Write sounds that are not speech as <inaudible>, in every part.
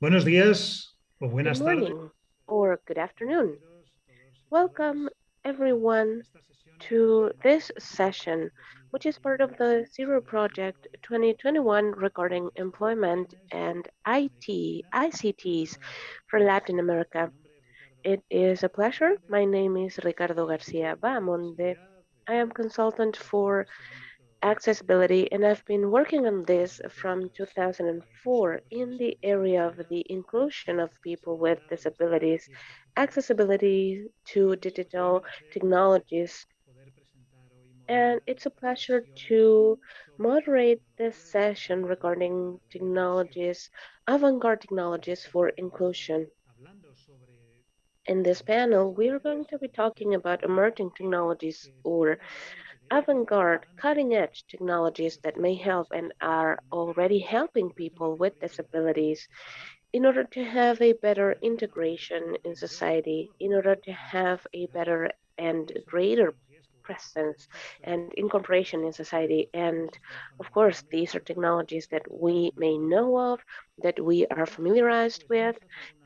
Buenos días o buenas good morning or good afternoon. Welcome everyone to this session, which is part of the Zero Project 2021 regarding employment and IT, ICTs for Latin America. It is a pleasure. My name is Ricardo Garcia Bahamonde. I am consultant for accessibility and I've been working on this from 2004 in the area of the inclusion of people with disabilities, accessibility to digital technologies. And it's a pleasure to moderate this session regarding technologies, avant-garde technologies for inclusion. In this panel, we are going to be talking about emerging technologies or avant-garde, cutting-edge technologies that may help and are already helping people with disabilities in order to have a better integration in society, in order to have a better and greater presence and incorporation in society. And of course, these are technologies that we may know of, that we are familiarized with,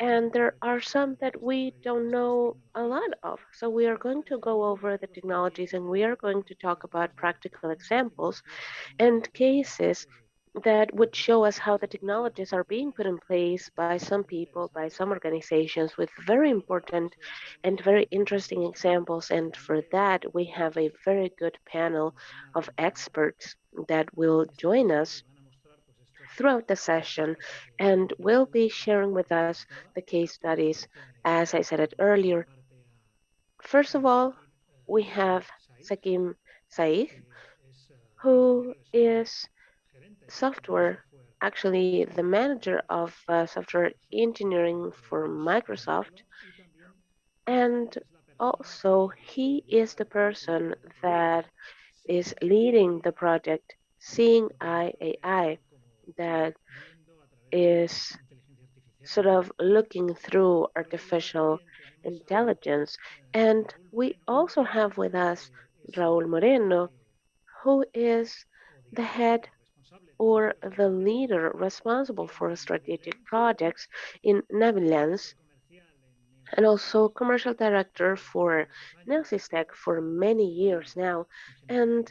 and there are some that we don't know a lot of. So we are going to go over the technologies and we are going to talk about practical examples and cases that would show us how the technologies are being put in place by some people, by some organizations with very important and very interesting examples. And for that, we have a very good panel of experts that will join us throughout the session and will be sharing with us the case studies, as I said it earlier. First of all, we have Saqib Shaikh, who is software, actually the manager of uh, software engineering for Microsoft. And also, he is the person that is leading the project Seeing AI that is sort of looking through artificial intelligence. And we also have with us Raul Moreno, who is the head or the leader responsible for strategic projects in NaviLens and also commercial director for Neosistec for many years now. And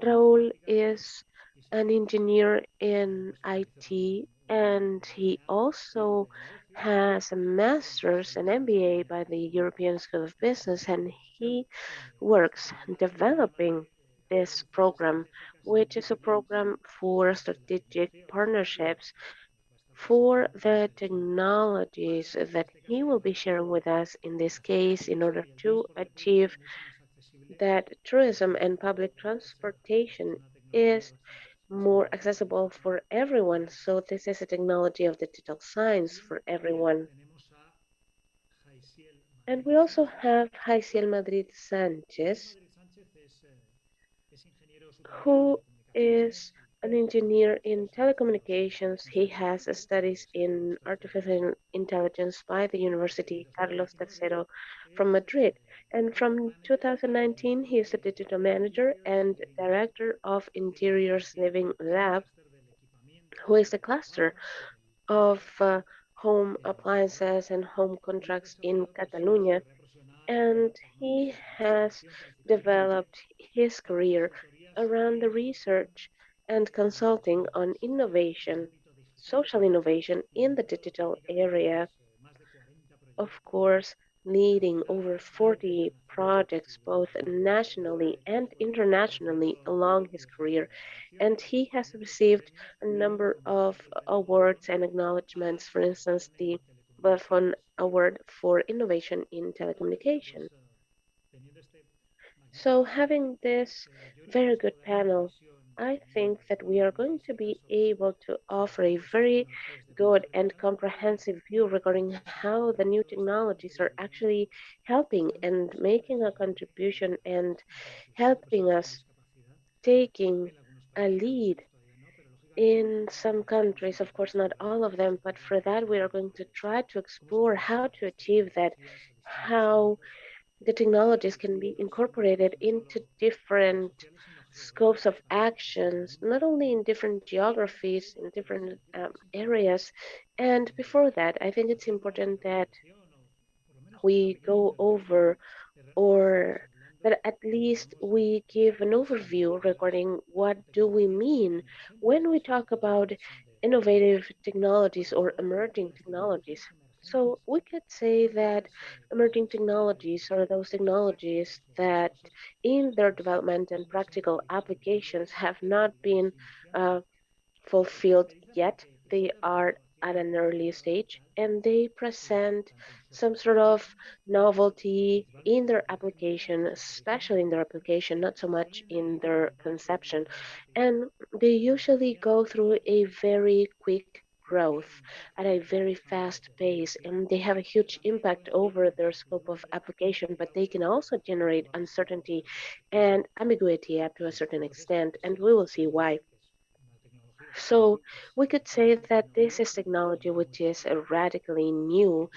Raul is an engineer in IT and he also has a master's and MBA by the European School of Business and he works developing this program, which is a program for strategic partnerships for the technologies that he will be sharing with us in this case in order to achieve that tourism and public transportation is more accessible for everyone. So this is a technology of digital science for everyone. And we also have Jaisiel Madrid Sanchez, who is an engineer in telecommunications. He has studies in artificial intelligence by the University Carlos III from Madrid. And from 2019, he is a digital manager and director of Interiors Living Lab, who is a cluster of uh, home appliances and home contracts in Catalonia. And he has developed his career around the research and consulting on innovation, social innovation in the digital area. Of course, leading over 40 projects both nationally and internationally along his career. And he has received a number of awards and acknowledgments, for instance, the Vodafone Award for Innovation in Telecommunication. So having this very good panel, I think that we are going to be able to offer a very good and comprehensive view regarding how the new technologies are actually helping and making a contribution and helping us taking a lead in some countries, of course, not all of them, but for that, we are going to try to explore how to achieve that, how the technologies can be incorporated into different scopes of actions, not only in different geographies, in different um, areas. And before that, I think it's important that we go over or that at least we give an overview regarding what do we mean when we talk about innovative technologies or emerging technologies. So we could say that emerging technologies are those technologies that in their development and practical applications have not been uh, fulfilled yet. They are at an early stage and they present some sort of novelty in their application, especially in their application, not so much in their conception. And they usually go through a very quick growth at a very fast pace and they have a huge impact over their scope of application but they can also generate uncertainty and ambiguity up to a certain extent and we will see why. So we could say that this is technology which is radically new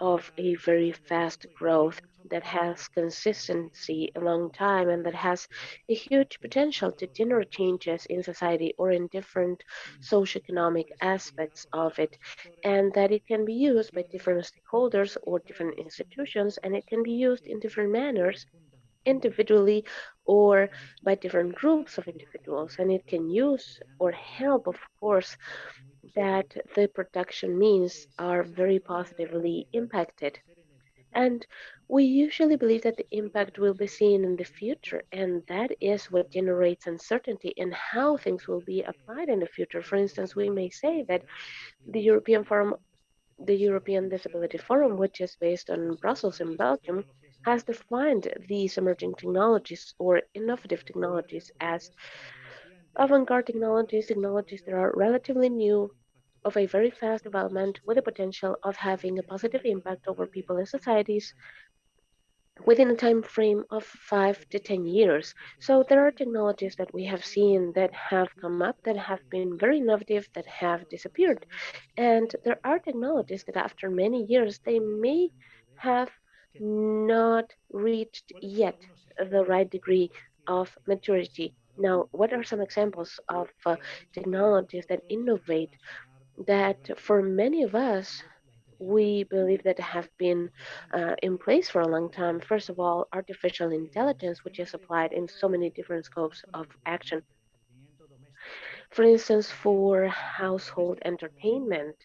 of a very fast growth that has consistency a long time and that has a huge potential to generate changes in society or in different socioeconomic aspects of it and that it can be used by different stakeholders or different institutions and it can be used in different manners individually or by different groups of individuals. And it can use or help, of course, that the production means are very positively impacted. And we usually believe that the impact will be seen in the future, and that is what generates uncertainty in how things will be applied in the future. For instance, we may say that the European Forum, the European Disability Forum, which is based on Brussels in Belgium, has defined these emerging technologies or innovative technologies as avant-garde technologies, technologies that are relatively new, of a very fast development with the potential of having a positive impact over people and societies within a time frame of five to 10 years. So there are technologies that we have seen that have come up that have been very innovative that have disappeared. And there are technologies that after many years, they may have not reached yet the right degree of maturity. Now, what are some examples of uh, technologies that innovate that for many of us, we believe that have been uh, in place for a long time? First of all, artificial intelligence, which is applied in so many different scopes of action for instance, for household entertainment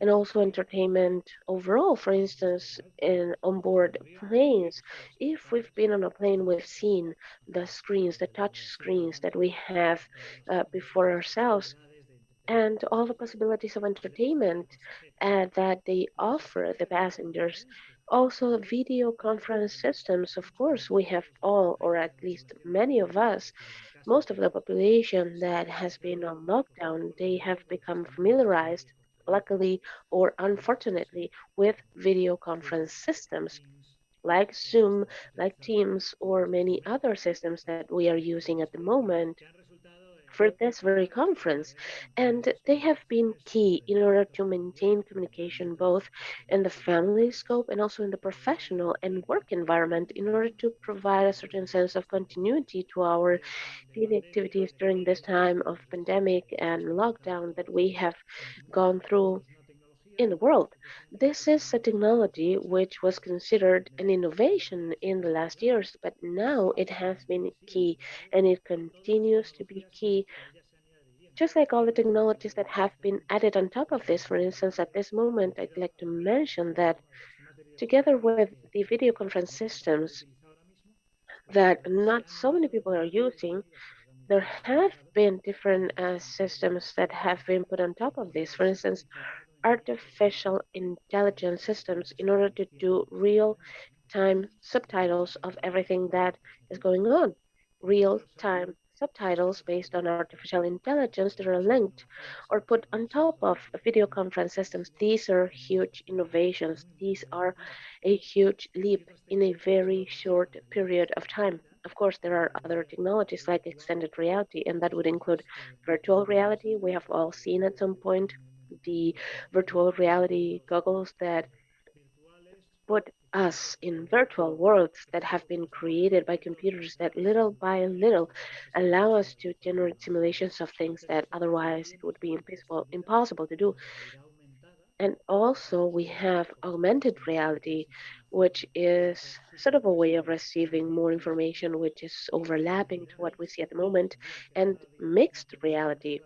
and also entertainment overall. For instance, in onboard planes, if we've been on a plane, we've seen the screens, the touch screens that we have uh, before ourselves and all the possibilities of entertainment uh, that they offer the passengers. Also, video conference systems, of course, we have all, or at least many of us, most of the population that has been on lockdown, they have become familiarized, luckily or unfortunately, with video conference systems like Zoom, like Teams, or many other systems that we are using at the moment for this very conference. And they have been key in order to maintain communication both in the family scope and also in the professional and work environment in order to provide a certain sense of continuity to our daily activities during this time of pandemic and lockdown that we have gone through in the world. This is a technology which was considered an innovation in the last years, but now it has been key and it continues to be key. Just like all the technologies that have been added on top of this, for instance, at this moment, I'd like to mention that together with the video conference systems that not so many people are using, there have been different uh, systems that have been put on top of this. For instance, artificial intelligence systems in order to do real time subtitles of everything that is going on. Real time subtitles based on artificial intelligence that are linked or put on top of video conference systems. These are huge innovations. These are a huge leap in a very short period of time. Of course, there are other technologies like extended reality, and that would include virtual reality. We have all seen at some point the virtual reality goggles that put us in virtual worlds that have been created by computers that little by little allow us to generate simulations of things that otherwise it would be impossible, impossible to do. And also we have augmented reality, which is sort of a way of receiving more information, which is overlapping to what we see at the moment, and mixed reality,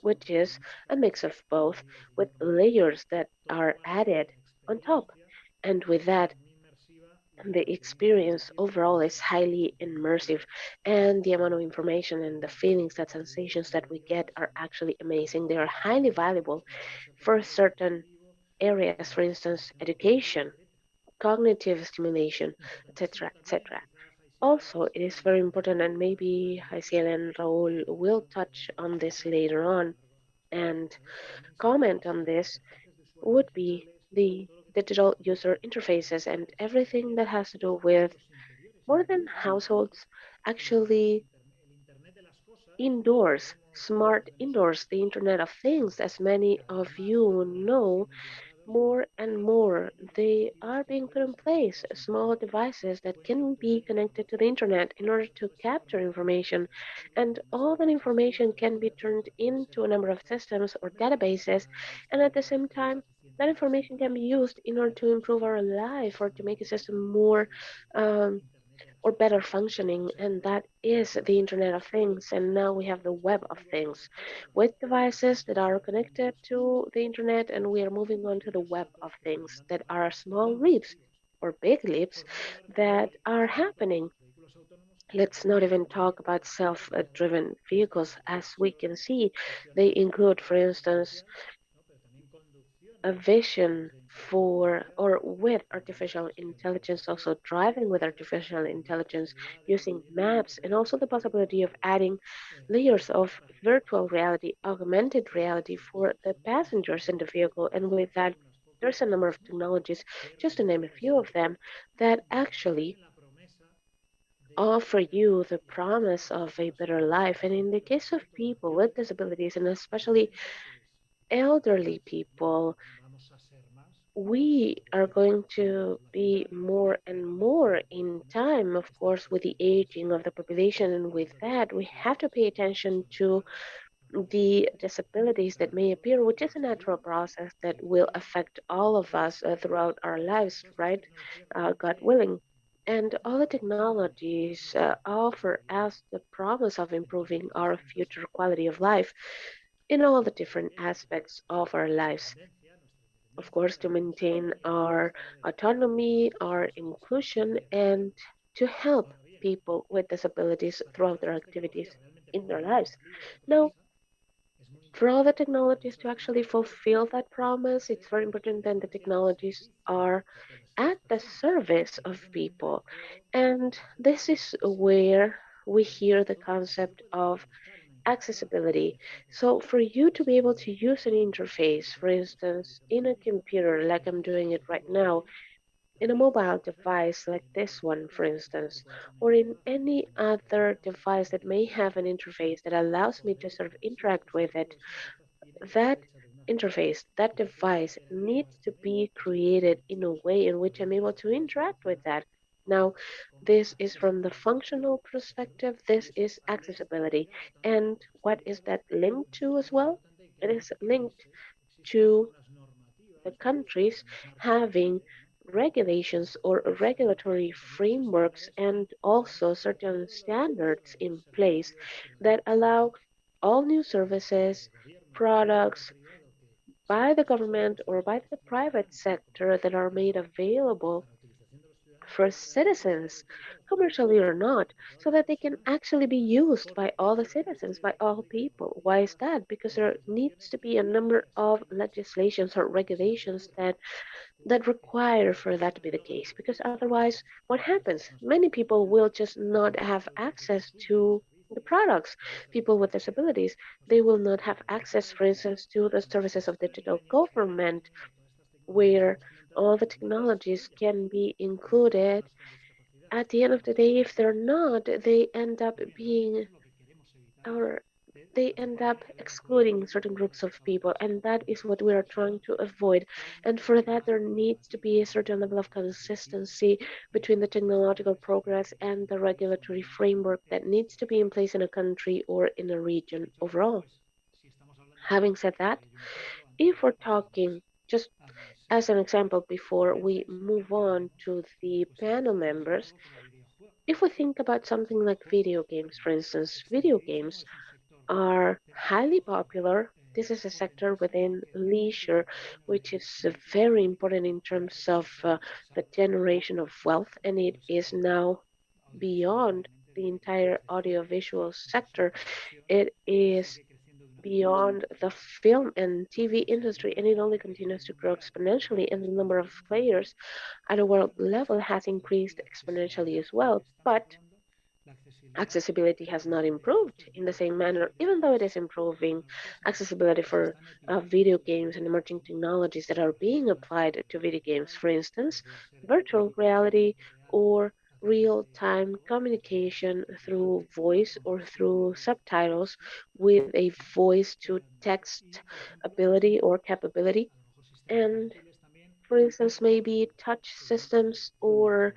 which is a mix of both with layers that are added on top. And with that, the experience overall is highly immersive and the amount of information and the feelings that sensations that we get are actually amazing they are highly valuable for certain areas for instance education cognitive stimulation etc etc also it is very important and maybe Jaisiel and Raul will touch on this later on and comment on this would be the digital user interfaces and everything that has to do with more than households, actually indoors, smart indoors, the Internet of Things, as many of you know, more and more. They are being put in place small devices that can be connected to the internet in order to capture information. And all that information can be turned into a number of systems or databases. And at the same time that information can be used in order to improve our life or to make a system more um, or better functioning, and that is the Internet of Things. And now we have the Web of Things with devices that are connected to the Internet, and we are moving on to the Web of Things that are small leaps or big leaps that are happening. Let's not even talk about self driven vehicles. As we can see, they include, for instance, a vision for or with artificial intelligence, also driving with artificial intelligence, using maps, and also the possibility of adding layers of virtual reality, augmented reality for the passengers in the vehicle. And with that, there's a number of technologies, just to name a few of them, that actually offer you the promise of a better life. And in the case of people with disabilities, and especially elderly people, we are going to be more and more in time, of course, with the aging of the population. And with that, we have to pay attention to the disabilities that may appear, which is a natural process that will affect all of us uh, throughout our lives, right? Uh, God willing. And all the technologies uh, offer us the promise of improving our future quality of life in all the different aspects of our lives of course, to maintain our autonomy, our inclusion, and to help people with disabilities throughout their activities in their lives. Now, for all the technologies to actually fulfill that promise, it's very important that the technologies are at the service of people. And this is where we hear the concept of accessibility. So for you to be able to use an interface, for instance, in a computer like I'm doing it right now, in a mobile device like this one, for instance, or in any other device that may have an interface that allows me to sort of interact with it, that interface, that device needs to be created in a way in which I'm able to interact with that. Now, this is from the functional perspective, this is accessibility. And what is that linked to as well? It is linked to the countries having regulations or regulatory frameworks and also certain standards in place that allow all new services, products by the government or by the private sector that are made available for citizens, commercially or not, so that they can actually be used by all the citizens, by all people. Why is that? Because there needs to be a number of legislations or regulations that that require for that to be the case. Because otherwise, what happens? Many people will just not have access to the products. People with disabilities, they will not have access, for instance, to the services of digital government, where all the technologies can be included. At the end of the day, if they're not, they end up being or they end up excluding certain groups of people, and that is what we are trying to avoid. And for that, there needs to be a certain level of consistency between the technological progress and the regulatory framework that needs to be in place in a country or in a region overall. Having said that, if we're talking just as an example before we move on to the panel members, if we think about something like video games, for instance, video games are highly popular. This is a sector within leisure, which is very important in terms of uh, the generation of wealth, and it is now beyond the entire audiovisual sector. It is beyond the film and TV industry, and it only continues to grow exponentially, and the number of players at a world level has increased exponentially as well. But accessibility has not improved in the same manner, even though it is improving accessibility for uh, video games and emerging technologies that are being applied to video games, for instance, virtual reality or real time communication through voice or through subtitles with a voice to text ability or capability. And for instance, maybe touch systems or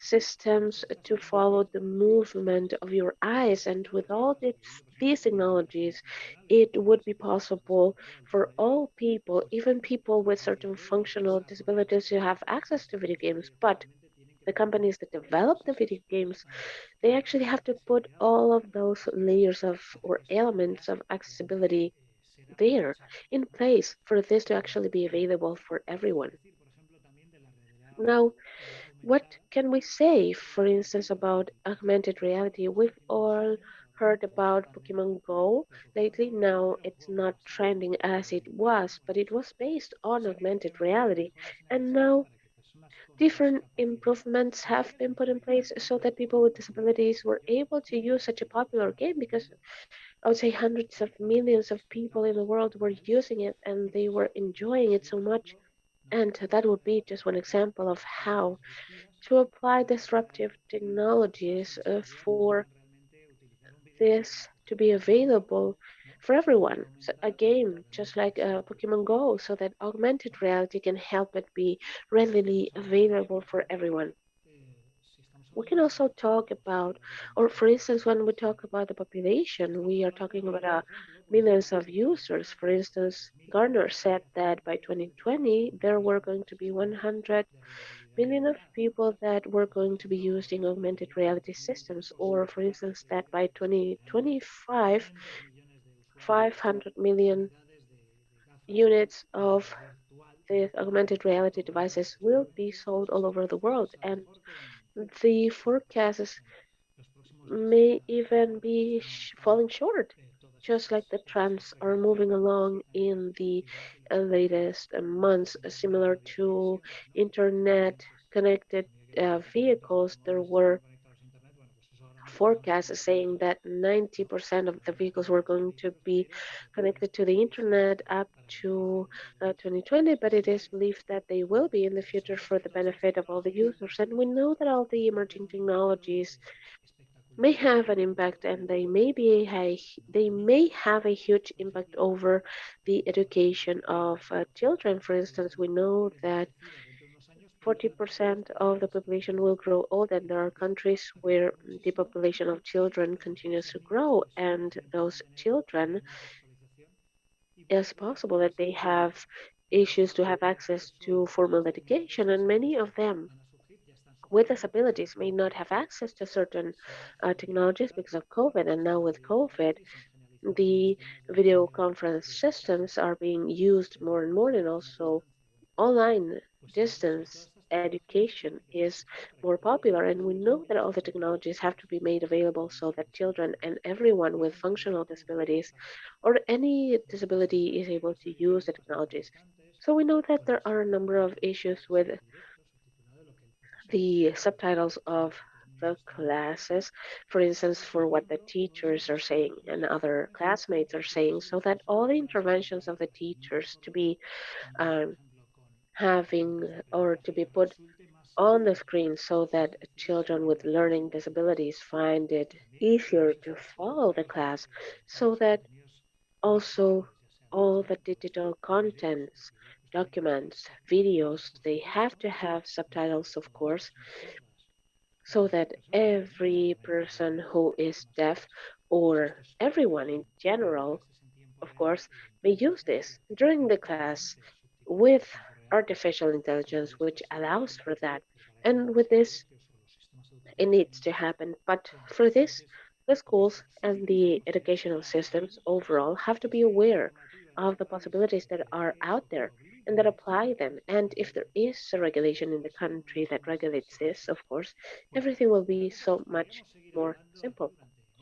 systems to follow the movement of your eyes. And with all this, these technologies, it would be possible for all people, even people with certain functional disabilities, to have access to video games. But the companies that develop the video games, mm. they actually have to put all of those layers of or elements of accessibility there in place for this to actually be available for everyone. Now, what can we say, for instance, about augmented reality? We've all heard about Pokemon Go lately. Now it's not trending as it was, but it was based on augmented reality. And now different improvements have been put in place so that people with disabilities were able to use such a popular game because I would say hundreds of millions of people in the world were using it and they were enjoying it so much. And that would be just one example of how to apply disruptive technologies uh, for this to be available for everyone. So a game just like uh, Pokemon Go, so that augmented reality can help it be readily available for everyone. We can also talk about, or for instance, when we talk about the population, we are talking about uh, millions of users. For instance, Gartner said that by 2020, there were going to be 100 million of people that were going to be using augmented reality systems, or for instance, that by 2025, 500 million units of the augmented reality devices will be sold all over the world. And the forecasts may even be falling short, just like the trends are moving along in the latest months, similar to internet connected uh, vehicles. There were forecasts saying that 90% of the vehicles were going to be connected to the internet up to uh, 2020, but it is believed that they will be in the future for the benefit of all the users. And we know that all the emerging technologies may have an impact and they may be a, they may have a huge impact over the education of uh, children for instance we know that 40% of the population will grow old, and there are countries where the population of children continues to grow, and those children, it's possible that they have issues to have access to formal education, and many of them with disabilities may not have access to certain uh, technologies because of COVID. And now with COVID, the video conference systems are being used more and more, and also online distance education is more popular and we know that all the technologies have to be made available so that children and everyone with functional disabilities or any disability is able to use the technologies. So we know that there are a number of issues with the subtitles of the classes for instance for what the teachers are saying and other classmates are saying so that all the interventions of the teachers to be um, having or to be put on the screen so that children with learning disabilities find it easier to follow the class, so that also all the digital contents, documents, videos, they have to have subtitles, of course, so that every person who is deaf or everyone in general, of course, may use this during the class with artificial intelligence, which allows for that. And with this, it needs to happen. But for this, the schools and the educational systems overall have to be aware of the possibilities that are out there and that apply them. And if there is a regulation in the country that regulates this, of course, everything will be so much more simple.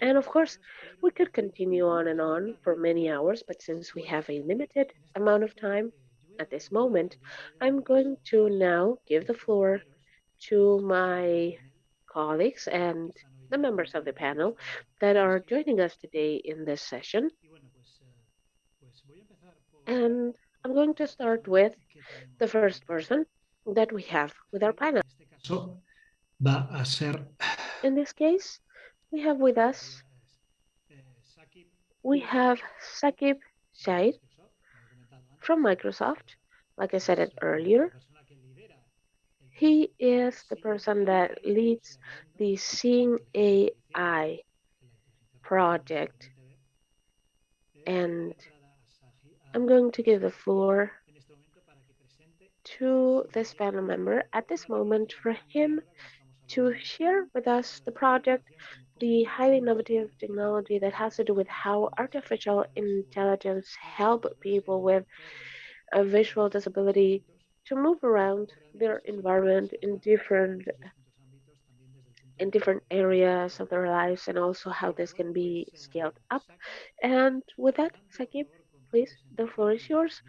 And of course, we could continue on and on for many hours, but since we have a limited amount of time at this moment, I'm going to now give the floor to my colleagues and the members of the panel that are joining us today in this session. And I'm going to start with the first person that we have with our panel. In this case, we have with us, we have Saqib Shaikh from Microsoft. Like I said it earlier, he is the person that leads the Seeing AI project. And I'm going to give the floor to this panel member at this moment for him to share with us the project, the highly innovative technology that has to do with how artificial intelligence help people with a visual disability to move around their environment in different in different areas of their lives and also how this can be scaled up. And with that, Saqib, please, the floor is yours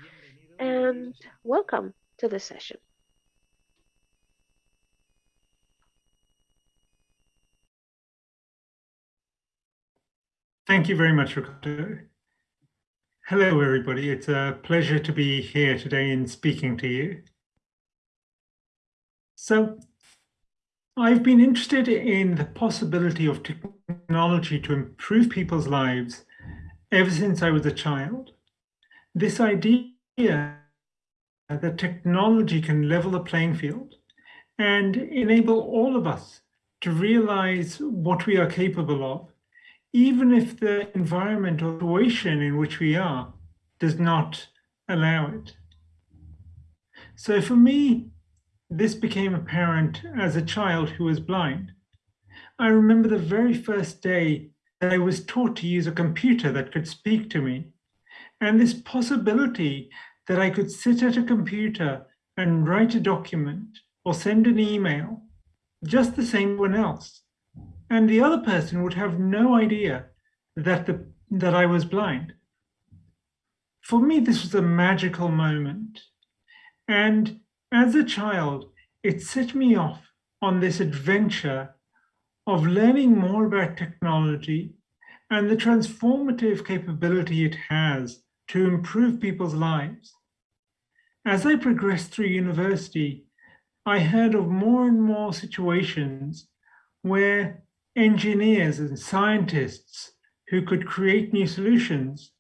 and welcome to the session. Thank you very much, Ricardo. Hello, everybody. It's a pleasure to be here today and speaking to you. So I've been interested in the possibility of technology to improve people's lives ever since I was a child this idea that technology can level the playing field and enable all of us to realize what we are capable of, even if the environment or situation in which we are does not allow it. So for me, this became apparent as a child who was blind. I remember the very first day that I was taught to use a computer that could speak to me and this possibility that I could sit at a computer and write a document or send an email just the same one else. And the other person would have no idea that, the, that I was blind. For me, this was a magical moment. And as a child, it set me off on this adventure of learning more about technology and the transformative capability it has to improve people's lives. As I progressed through university, I heard of more and more situations where engineers and scientists who could create new solutions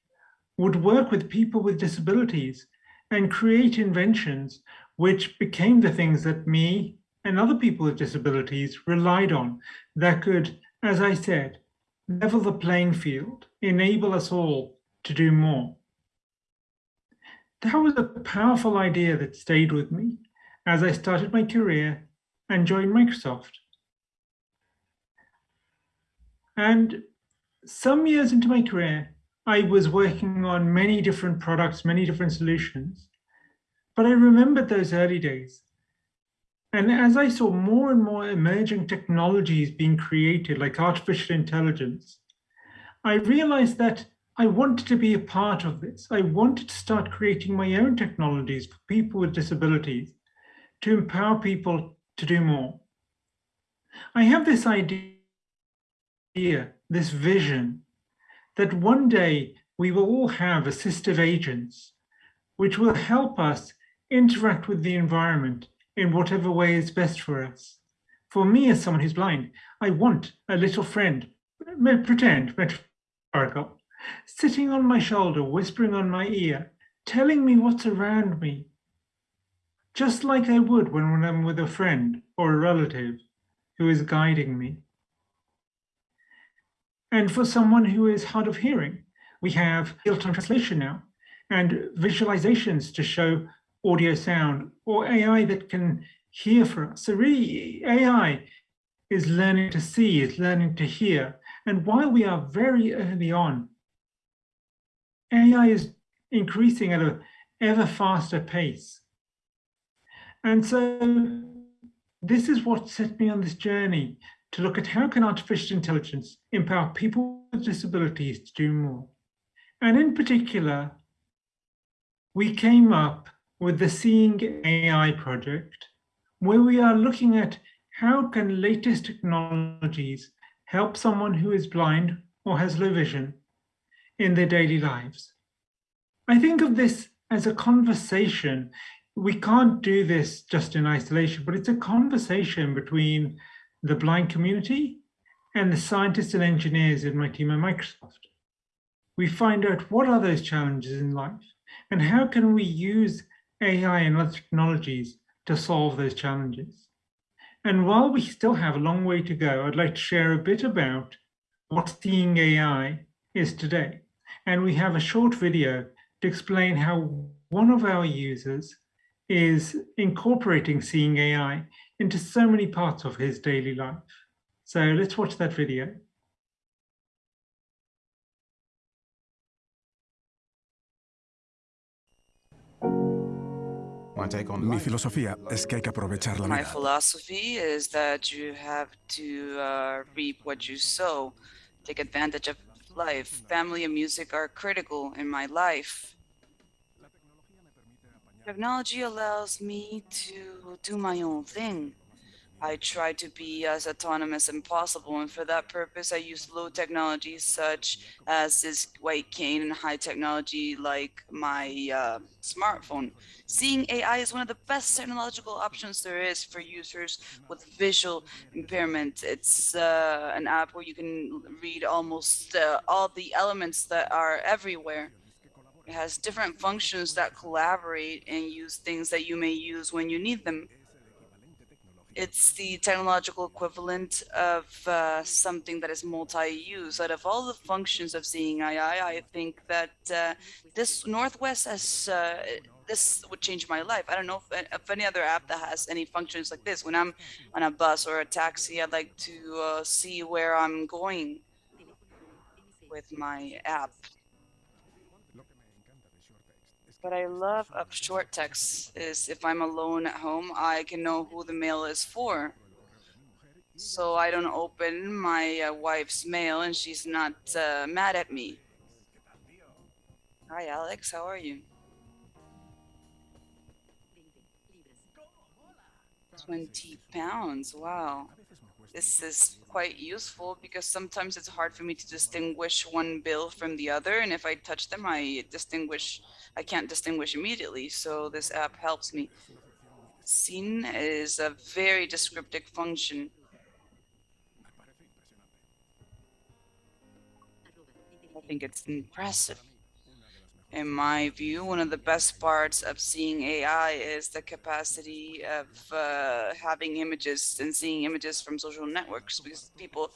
would work with people with disabilities and create inventions which became the things that me and other people with disabilities relied on that could, as I said, level the playing field, enable us all to do more that was a powerful idea that stayed with me as I started my career and joined Microsoft. And some years into my career, I was working on many different products, many different solutions. But I remembered those early days. And as I saw more and more emerging technologies being created, like artificial intelligence, I realized that I wanted to be a part of this. I wanted to start creating my own technologies for people with disabilities to empower people to do more. I have this idea, this vision, that one day we will all have assistive agents which will help us interact with the environment in whatever way is best for us. For me, as someone who's blind, I want a little friend, pretend, metaphorical, sitting on my shoulder, whispering on my ear, telling me what's around me, just like I would when, when I'm with a friend or a relative who is guiding me. And for someone who is hard of hearing, we have real-time translation now and visualizations to show audio sound or AI that can hear for us. So really AI is learning to see, is learning to hear. And while we are very early on, AI is increasing at an ever faster pace. And so this is what set me on this journey to look at how can artificial intelligence empower people with disabilities to do more. And in particular, we came up with the Seeing AI project, where we are looking at how can latest technologies help someone who is blind or has low vision in their daily lives. I think of this as a conversation. We can't do this just in isolation, but it's a conversation between the blind community and the scientists and engineers in my team at Microsoft. We find out what are those challenges in life and how can we use AI and other technologies to solve those challenges. And while we still have a long way to go, I'd like to share a bit about what Seeing AI is today. And we have a short video to explain how one of our users is incorporating Seeing AI into so many parts of his daily life. So let's watch that video. Mi filosofía es que hay que aprovechar la My philosophy is that you have to uh, reap what you sow, take advantage of life. Family and music are critical in my life. Technology allows me to do my own thing. I try to be as autonomous as possible, and for that purpose, I use low technology such as this white cane and high technology like my uh, smartphone. Seeing AI is one of the best technological options there is for users with visual impairment. It's uh, an app where you can read almost uh, all the elements that are everywhere. It has different functions that collaborate and use things that you may use when you need them it's the technological equivalent of uh, something that is multi-use. Out of all the functions of seeing AI, I think that uh, this Northwest has uh, this would change my life. I don't know if, if, any other app that has any functions like this. When I'm on a bus or a taxi, I'd like to uh, see where I'm going with my app. What I love of short text is if I'm alone at home, I can know who the mail is for. So I don't open my uh, wife's mail and she's not uh, mad at me. Hi, Alex. How are you? 20 pounds. Wow. This is quite useful because sometimes it's hard for me to distinguish one bill from the other. And if I touch them, I distinguish I can't distinguish immediately, so this app helps me. Scene is a very descriptive function. I think it's impressive. In my view, one of the best parts of seeing AI is the capacity of uh, having images and seeing images from social networks because people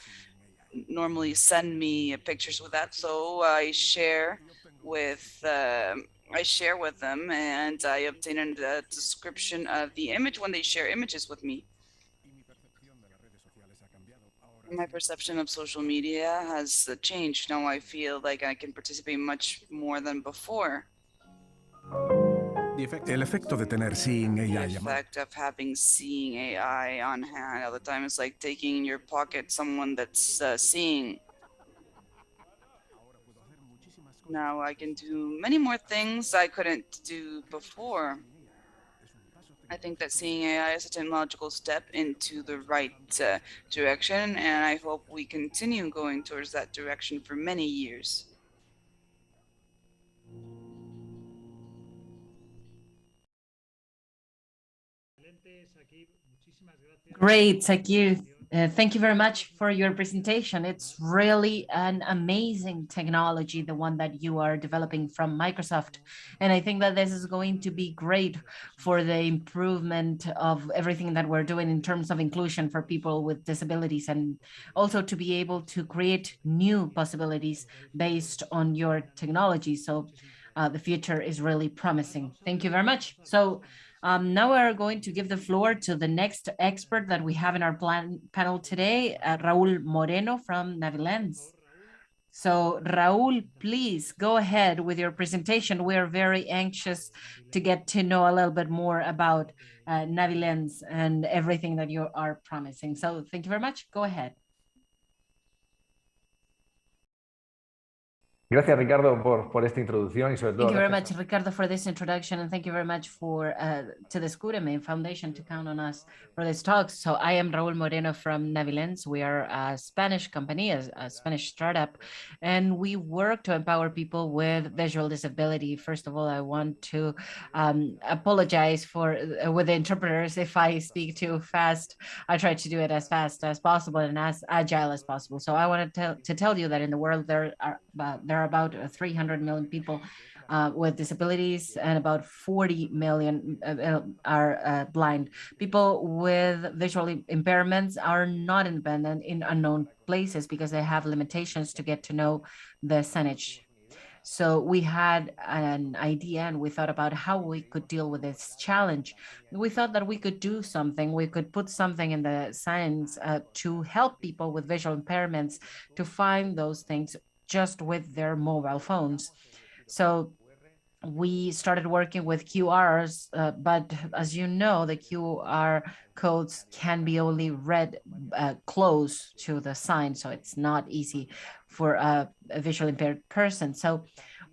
normally send me pictures with that. So I share with uh, I share with them and I obtain a description of the image when they share images with me. My perception of social media has changed. Now I feel like I can participate much more than before. El efecto de tener Seeing The effect of having seeing AI on hand all the time is like taking in your pocket someone that's uh, seeing. Now I can do many more things I couldn't do before. I think that seeing AI is a technological step into the right uh, direction, and I hope we continue going towards that direction for many years. Great, Sakir. Uh, thank you very much for your presentation. It's really an amazing technology, the one that you are developing from Microsoft. And I think that this is going to be great for the improvement of everything that we're doing in terms of inclusion for people with disabilities and also to be able to create new possibilities based on your technology. So uh, the future is really promising. Thank you very much. So um, now we're going to give the floor to the next expert that we have in our plan panel today, uh, Raul Moreno from NaviLens. So Raul, please go ahead with your presentation. We're very anxious to get to know a little bit more about uh, NaviLens and everything that you are promising. So thank you very much. Go ahead. Gracias, Ricardo, por, por esta introducción y sobre todo. Thank you very much, Ricardo, for this introduction, and thank you very much for uh, to the Scudeme Foundation to count on us for this talk. So I am Raúl Moreno from NaviLens. We are a Spanish company, a, a Spanish startup, and we work to empower people with visual disability. First of all, I want to um, apologize for uh, with the interpreters if I speak too fast. I try to do it as fast as possible and as agile as possible. So I want to tell to tell you that in the world there are uh, there are about 300 million people uh, with disabilities and about 40 million uh, are uh, blind. People with visual impairments are not independent in unknown places because they have limitations to get to know the signage. So we had an idea and we thought about how we could deal with this challenge. We thought that we could do something, we could put something in the signs uh, to help people with visual impairments to find those things just with their mobile phones. So we started working with QRs, uh, but as you know, the QR codes can be only read uh, close to the sign, so it's not easy for a, a visually impaired person. So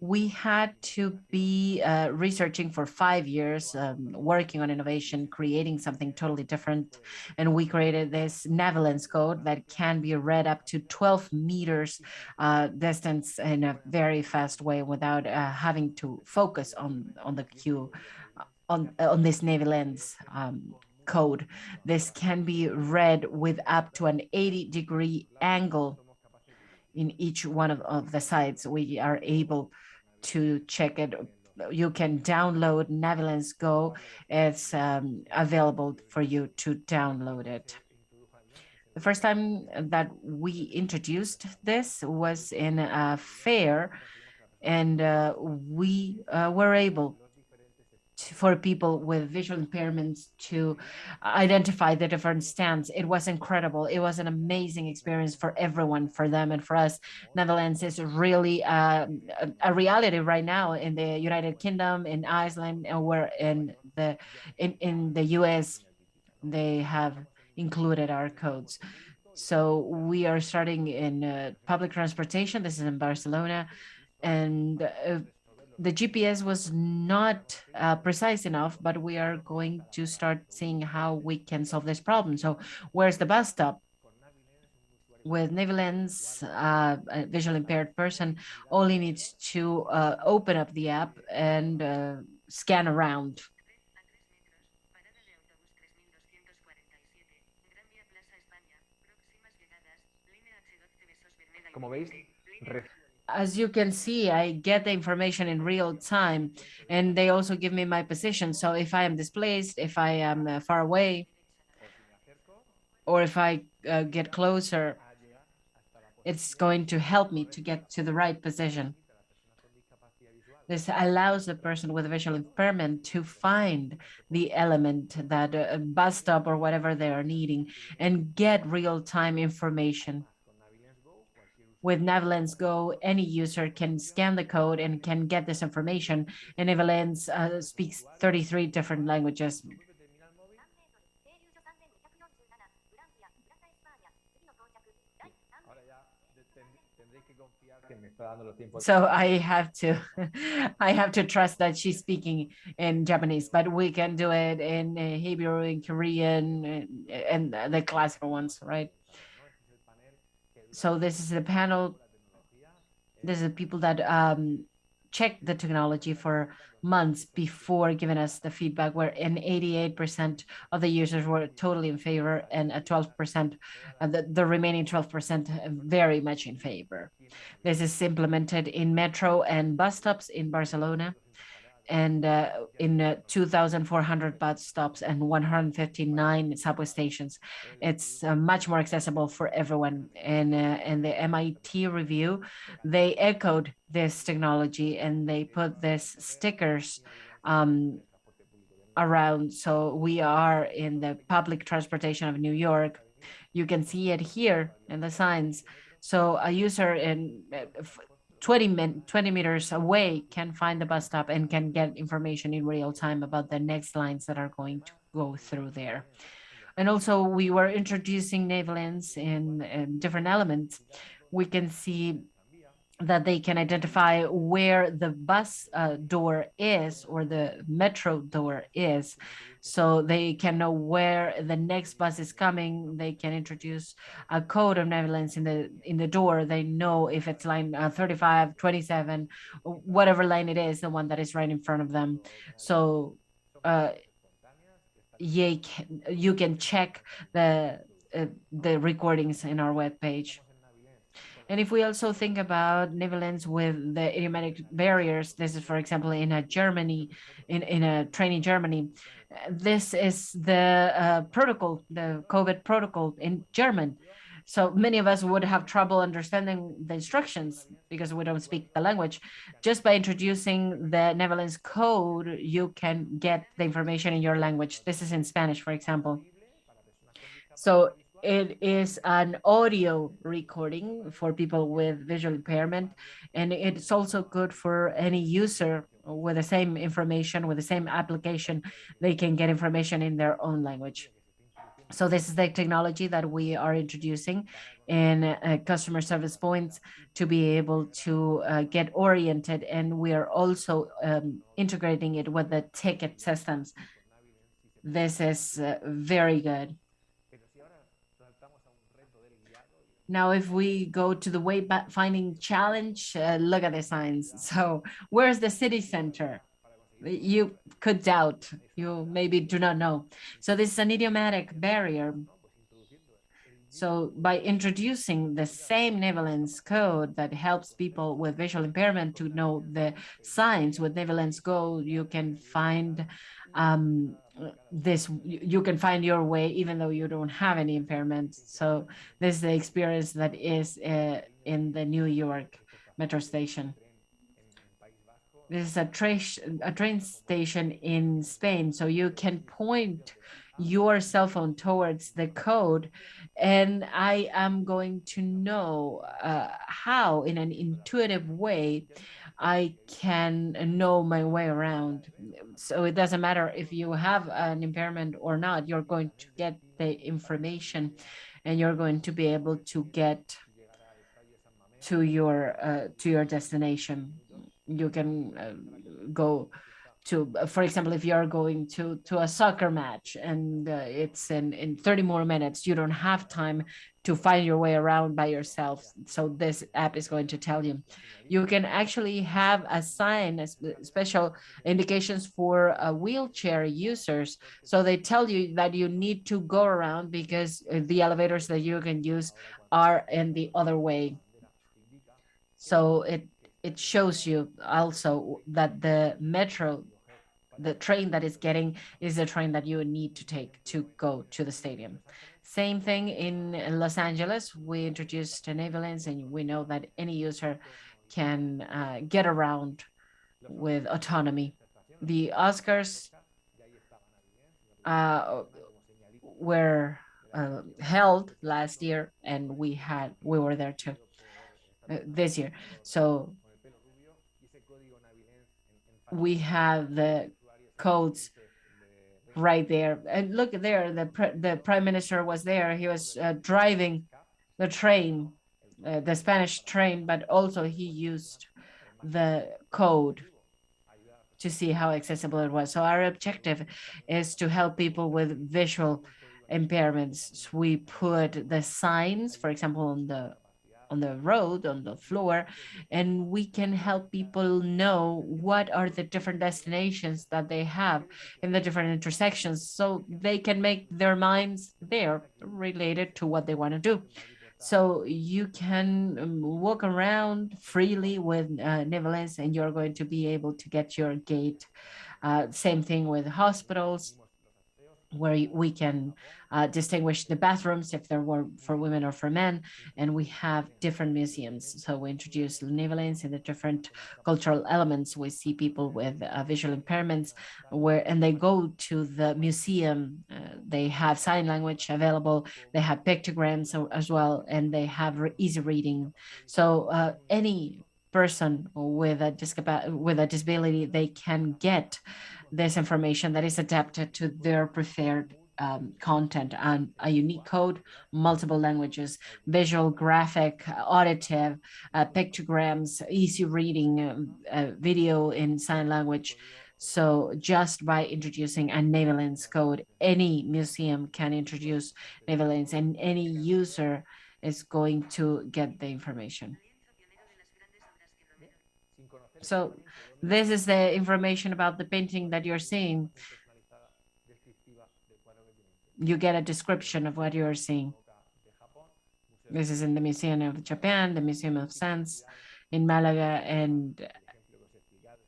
we had to be uh, researching for five years, um, working on innovation, creating something totally different. And we created this NaviLens code that can be read up to 12 meters uh, distance in a very fast way without uh, having to focus on, on the queue uh, on, on this NaviLens um, code. This can be read with up to an 80 degree angle in each one of, of the sites. We are able to check it. You can download NaviLens Go. It's um, available for you to download it. The first time that we introduced this was in a fair, and uh, we uh, were able to, for people with visual impairments to identify the different stands. It was incredible. It was an amazing experience for everyone, for them and for us. NaviLens is really uh, a, a, reality right now in the United Kingdom, in Iceland, and we're in the in, in the US. They have included our codes. So we are starting in uh, public transportation. This is in Barcelona. And uh, the GPS was not uh, precise enough, but we are going to start seeing how we can solve this problem. So where's the bus stop? With NaviLens, uh, a visually impaired person only needs to uh, open up the app and uh, scan around. As you can see, I get the information in real time and they also give me my position. So if I am displaced, if I am uh, far away, or if I uh, get closer, it's going to help me to get to the right position. This allows the person with a visual impairment to find the element that uh, bus stop or whatever they are needing and get real-time information with NaviLens Go, any user can scan the code and can get this information. And NaviLens uh, speaks 33 different languages. So I have to, <laughs> I have to trust that she's speaking in Japanese, but we can do it in uh, Hebrew, in Korean, and, and the classical ones, right? So this is the panel. This is the people that um, check the technology for months before giving us the feedback where in 88% of the users were totally in favor and a 12% uh, the, the remaining 12% very much in favor this is implemented in metro and bus stops in barcelona and uh, in uh, 2,400 bus stops and 159 subway stations. It's uh, much more accessible for everyone. And uh, in the MIT review, they echoed this technology and they put this stickers um, around. So we are in the public transportation of New York. You can see it here in the signs. So a user in uh, 20, min 20 meters away can find the bus stop and can get information in real time about the next lines that are going to go through there. And also we were introducing NaviLens in, in different elements. We can see that they can identify where the bus uh, door is or the metro door is. So they can know where the next bus is coming. They can introduce a code of NaviLens in the in the door. They know if it's line uh, 35 27 whatever line it is the one that is right in front of them. So uh you can, you can check the uh, the recordings in our web page and if we also think about NaviLens with the idiomatic barriers, this is, for example, in a Germany, in, in a train in Germany, this is the uh, protocol, the COVID protocol in German. So many of us would have trouble understanding the instructions because we don't speak the language. Just by introducing the NaviLens code, you can get the information in your language. This is in Spanish, for example. So it is an audio recording for people with visual impairment, and it's also good for any user with the same information, with the same application, they can get information in their own language. So this is the technology that we are introducing in uh, customer service points to be able to uh, get oriented. And we are also um, integrating it with the ticket systems. This is uh, very good. Now, if we go to the way finding challenge, uh, look at the signs. So where's the city center? You could doubt, you maybe do not know. So this is an idiomatic barrier. So by introducing the same NaviLens code that helps people with visual impairment to know the signs with NaviLens Go, you can find um, this you can find your way even though you don't have any impairment. So this is the experience that is uh, in the new york metro station. This is a train a train station in spain so you can point your cell phone towards the code and i am going to know uh, how in an intuitive way I can know my way around. So it doesn't matter if you have an impairment or not, you're going to get the information and you're going to be able to get to your uh, to your destination. You can uh, go to, for example, if you're going to to a soccer match and uh, it's in in 30 more minutes, you don't have time to find your way around by yourself. So this app is going to tell you. You can actually have a sign, a special indications for uh, wheelchair users. So they tell you that you need to go around because uh, the elevators that you can use are in the other way. So it it shows you also that the metro the train that is getting is the train that you need to take to go to the stadium. Same thing in Los Angeles. We introduced NaviLens and we know that any user can uh, get around with autonomy. The Oscars uh, were uh, held last year and we had we were there too uh, this year. So we have the codes right there. And look there, the the prime minister was there. He was uh, driving the train, uh, the Spanish train, but also he used the code to see how accessible it was. So our objective is to help people with visual impairments. We put the signs, for example, on the on the road, on the floor, and we can help people know what are the different destinations that they have in the different intersections so they can make their minds there related to what they want to do. So you can um, walk around freely with uh, and you're going to be able to get your gate. Uh, same thing with hospitals where we can uh, distinguish the bathrooms if there were for women or for men. And we have different museums. So we introduce NaviLens in the different cultural elements. We see people with uh, visual impairments where, and they go to the museum. Uh, they have sign language available. They have pictograms as well, and they have re easy reading. So uh, any person with a, with a disability, they can get this information that is adapted to their preferred um, content and a unique code, multiple languages, visual, graphic, auditive, uh, pictograms, easy reading, um, uh, video in sign language. So just by introducing a NaviLens code, any museum can introduce NaviLens and any user is going to get the information. So this is the information about the painting that you're seeing. You get a description of what you're seeing. This is in the Museum of Japan, the Museum of Science in Malaga, and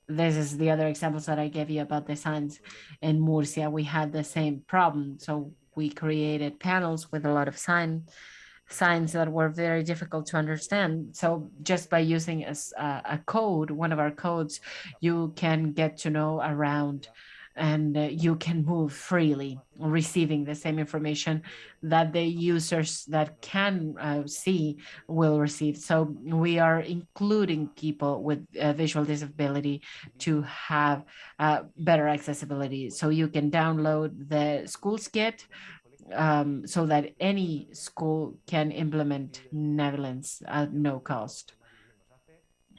this is the other examples that I gave you about the signs in Murcia. We had the same problem. So we created panels with a lot of sign signs that were very difficult to understand. So just by using a, a code, one of our codes, you can get to know around and uh, you can move freely receiving the same information that the users that can uh, see will receive. So we are including people with uh, visual disability to have uh, better accessibility. So you can download the Schools Kit um, so that any school can implement NaviLens at no cost.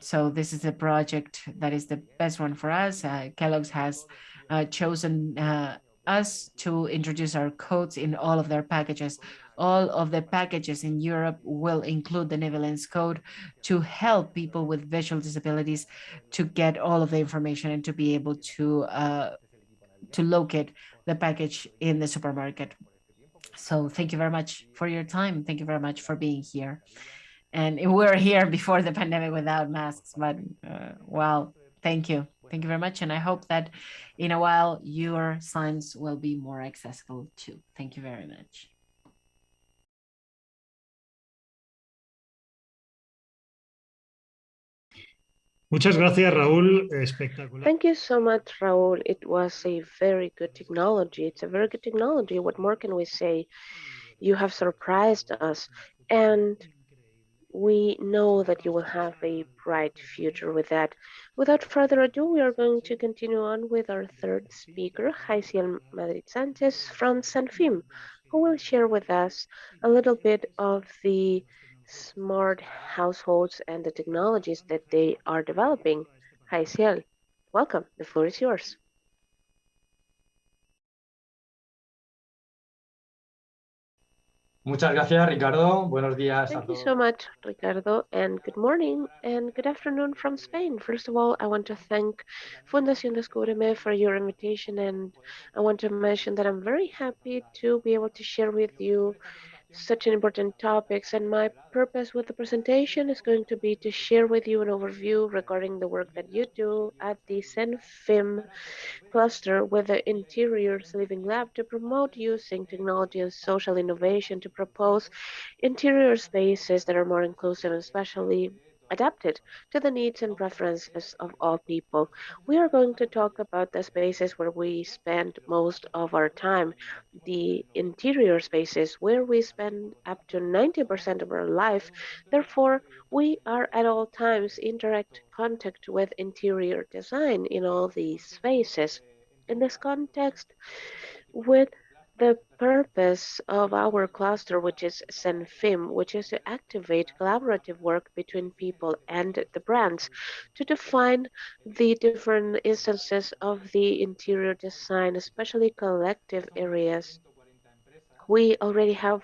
So this is a project that is the best one for us. Uh, Kellogg's has uh, chosen uh, us to introduce our codes in all of their packages. All of the packages in Europe will include the NaviLens code to help people with visual disabilities to get all of the information and to be able to uh, to locate the package in the supermarket. So thank you very much for your time. Thank you very much for being here. And we <laughs> were here before the pandemic without masks, but uh, well, thank you. Thank you very much. And I hope that in a while your signs will be more accessible too. Thank you very much. Muchas gracias, Raúl. Espectacular. Thank you so much, Raúl. It was a very good technology. It's a very good technology. What more can we say? You have surprised us, and we know that you will have a bright future with that. Without further ado, we are going to continue on with our third speaker, Jaisiel Madrid Sanchez from CENFIM, who will share with us a little bit of the smart households and the technologies that they are developing. Hi, Ciel. Welcome. The floor is yours. Muchas gracias, Ricardo. Buenos días Thank you so much, Ricardo, and good morning and good afternoon from Spain. First of all, I want to thank Fundación Descúbreme for your invitation, and I want to mention that I'm very happy to be able to share with you such an important topics and my purpose with the presentation is going to be to share with you an overview regarding the work that you do at the CENFIM cluster with the Interiors Living Lab to promote using technology and social innovation to propose interior spaces that are more inclusive and especially adapted to the needs and preferences of all people. We are going to talk about the spaces where we spend most of our time, the interior spaces where we spend up to 90% of our life. Therefore, we are at all times in direct contact with interior design in all these spaces. In this context, with the purpose of our cluster, which is CENFIM, which is to activate collaborative work between people and the brands to define the different instances of the interior design, especially collective areas We already have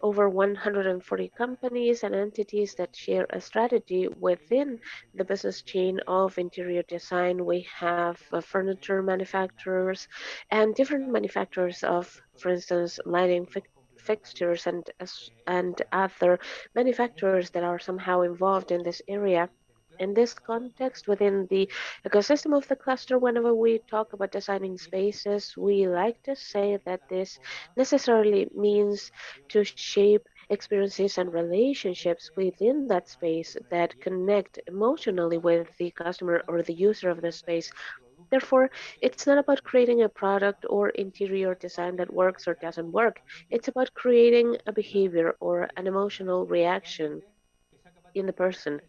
over 140 companies and entities that share a strategy within the business chain of interior design. We have uh, furniture manufacturers and different manufacturers of, for instance, lighting fi fixtures and, and other manufacturers that are somehow involved in this area in this context, within the ecosystem of the cluster, whenever we talk about designing spaces, we like to say that this necessarily means to shape experiences and relationships within that space that connect emotionally with the customer or the user of the space. Therefore, it's not about creating a product or interior design that works or doesn't work. It's about creating a behavior or an emotional reaction in the person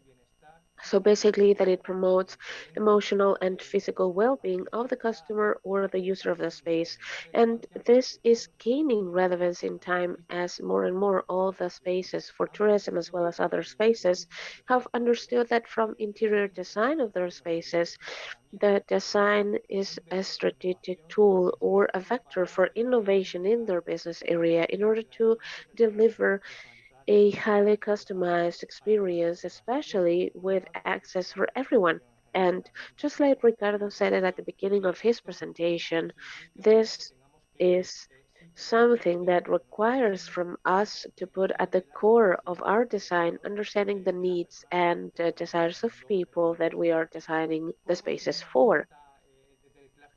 so basically that it promotes emotional and physical well-being of the customer or the user of the space. And this is gaining relevance in time as more and more all the spaces for tourism as well as other spaces have understood that from interior design of their spaces, the design is a strategic tool or a vector for innovation in their business area in order to deliver a highly customized experience, especially with access for everyone. And just like Ricardo said it at the beginning of his presentation, this is something that requires from us to put at the core of our design, understanding the needs and uh, desires of people that we are designing the spaces for.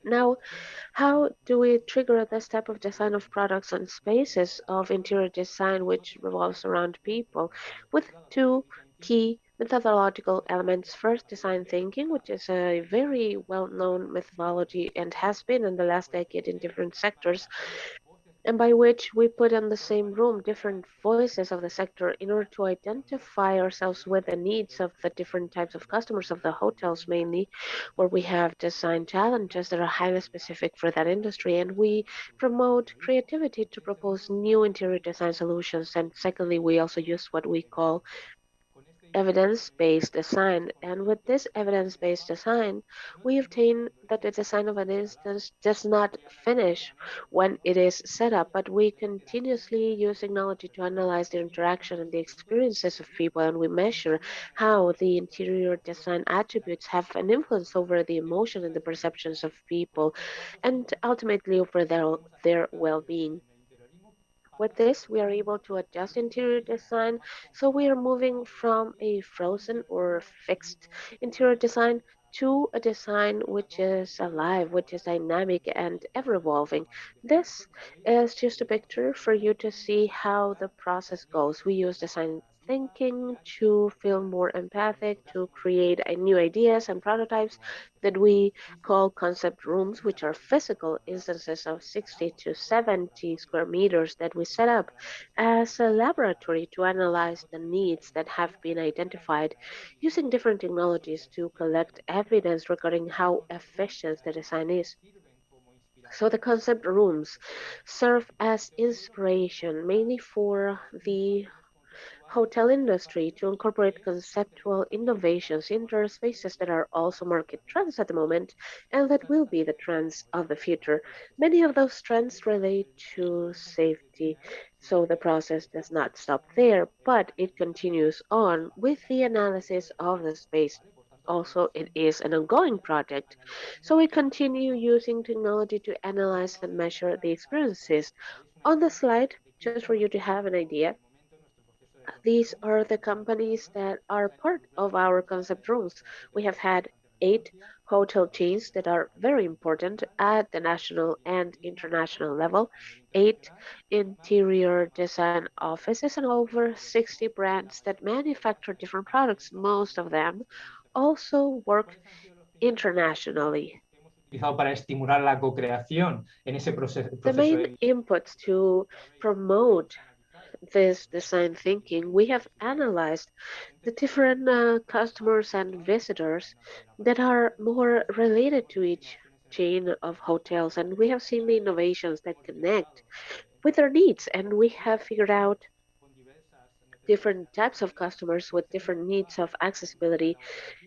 Now, how do we trigger this type of design of products and spaces of interior design which revolves around people with two key methodological elements. First, design thinking, which is a very well-known methodology and has been in the last decade in different sectors and by which we put in the same room different voices of the sector in order to identify ourselves with the needs of the different types of customers of the hotels mainly where we have design challenges that are highly specific for that industry and we promote creativity to propose new interior design solutions. And secondly we also use what we call evidence-based design. And with this evidence-based design, we obtain that the design of an instance does not finish when it is set up, but we continuously use technology to analyze the interaction and the experiences of people, and we measure how the interior design attributes have an influence over the emotion and the perceptions of people, and ultimately over their, their well-being. With this, we are able to adjust interior design. So we are moving from a frozen or fixed interior design to a design which is alive, which is dynamic and ever evolving. This is just a picture for you to see how the process goes. We use design thinking to feel more empathic, to create new ideas and prototypes that we call concept rooms, which are physical instances of 60 to 70 square meters that we set up as a laboratory to analyze the needs that have been identified using different technologies to collect evidence regarding how efficient the design is. So the concept rooms serve as inspiration mainly for the hotel industry to incorporate conceptual innovations into spaces that are also market trends at the moment and that will be the trends of the future. Many of those trends relate to safety, so the process does not stop there, but it continues on with the analysis of the space also it is an ongoing project. So we continue using technology to analyze and measure the experiences. On the slide, just for you to have an idea, these are the companies that are part of our concept rooms. We have had eight hotel chains that are very important at the national and international level, eight interior design offices, and over 60 brands that manufacture different products. Most of them also work internationally. Para estimular la co-creación en ese proceso. The main inputs to promote this design thinking, we have analyzed the different uh, customers and visitors that are more related to each chain of hotels. And we have seen the innovations that connect with their needs. And we have figured out different types of customers with different needs of accessibility.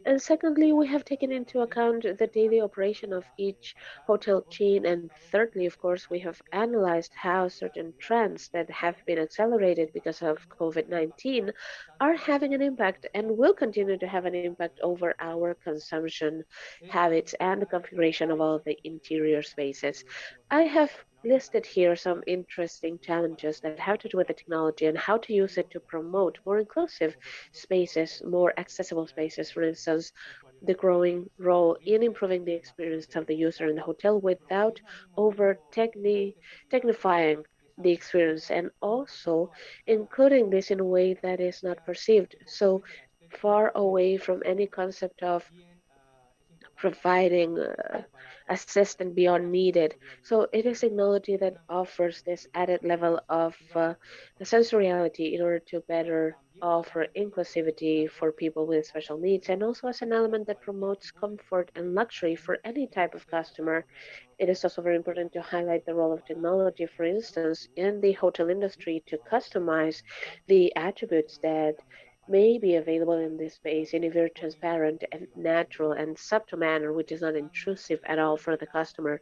And secondly, we have taken into account the daily operation of each hotel chain. And thirdly, of course, we have analyzed how certain trends that have been accelerated because of COVID-19 are having an impact and will continue to have an impact over our consumption habits and the configuration of all the interior spaces. I have listed here some interesting challenges that have to do with the technology and how to use it to promote more inclusive spaces, more accessible spaces, for instance, the growing role in improving the experience of the user in the hotel without over techni technifying the experience and also including this in a way that is not perceived so far away from any concept of providing uh, assistance beyond needed. So it is technology that offers this added level of uh, sensoriality in order to better offer inclusivity for people with special needs and also as an element that promotes comfort and luxury for any type of customer. It is also very important to highlight the role of technology, for instance, in the hotel industry to customize the attributes that may be available in this space in a very transparent and natural and subtle manner, which is not intrusive at all for the customer.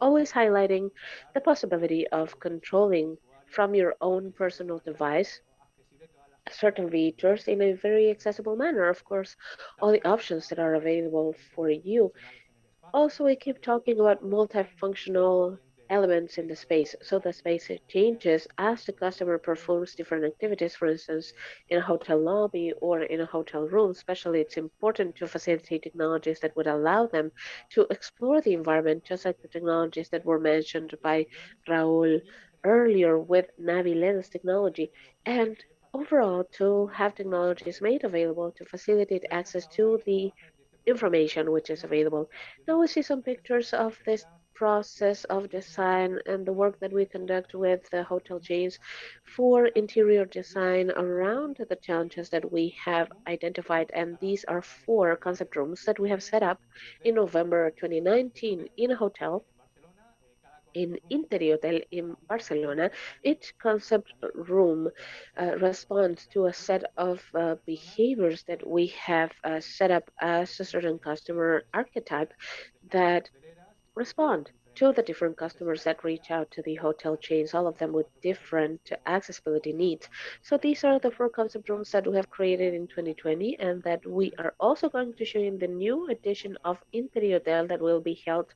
Always highlighting the possibility of controlling from your own personal device certain features in a very accessible manner. Of course, all the options that are available for you. Also, we keep talking about multifunctional elements in the space. So the space changes as the customer performs different activities, for instance, in a hotel lobby or in a hotel room. Especially, it's important to facilitate technologies that would allow them to explore the environment, just like the technologies that were mentioned by Raul earlier with Navi NaviLens technology. And overall, to have technologies made available to facilitate access to the information which is available. Now we see some pictures of this process of design and the work that we conduct with the hotel chains for interior design around the challenges that we have identified. And these are four concept rooms that we have set up in November 2019 in a hotel in Interiotel in Barcelona, each concept room uh, responds to a set of uh, behaviors that we have uh, set up as a certain customer archetype that respond to the different customers that reach out to the hotel chains, all of them with different accessibility needs. So these are the four concept rooms that we have created in 2020 and that we are also going to show in the new edition of Interiotel that will be held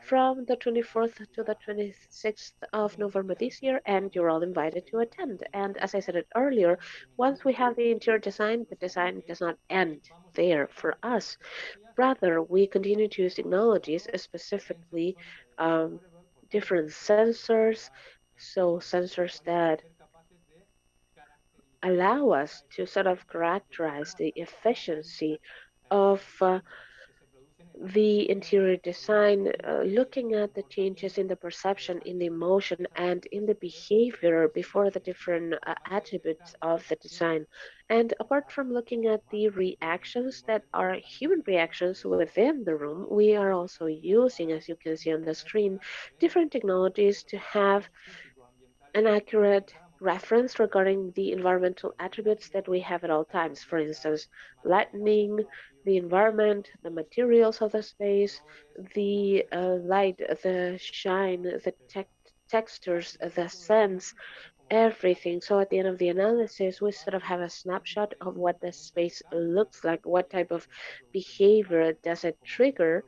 from the 24th to the 26th of November this year and you're all invited to attend. And as I said it earlier, once we have the interior design, the design does not end there for us. Rather, we continue to use technologies, specifically um, different sensors, so sensors that allow us to sort of characterize the efficiency of uh, the interior design, uh, looking at the changes in the perception, in the emotion, and in the behavior before the different uh, attributes of the design. And apart from looking at the reactions that are human reactions within the room, we are also using, as you can see on the screen, different technologies to have an accurate reference regarding the environmental attributes that we have at all times. For instance, lightning, the environment, the materials of the space, the uh, light, the shine, the te textures, the sense, everything. So at the end of the analysis, we sort of have a snapshot of what the space looks like, what type of behavior does it trigger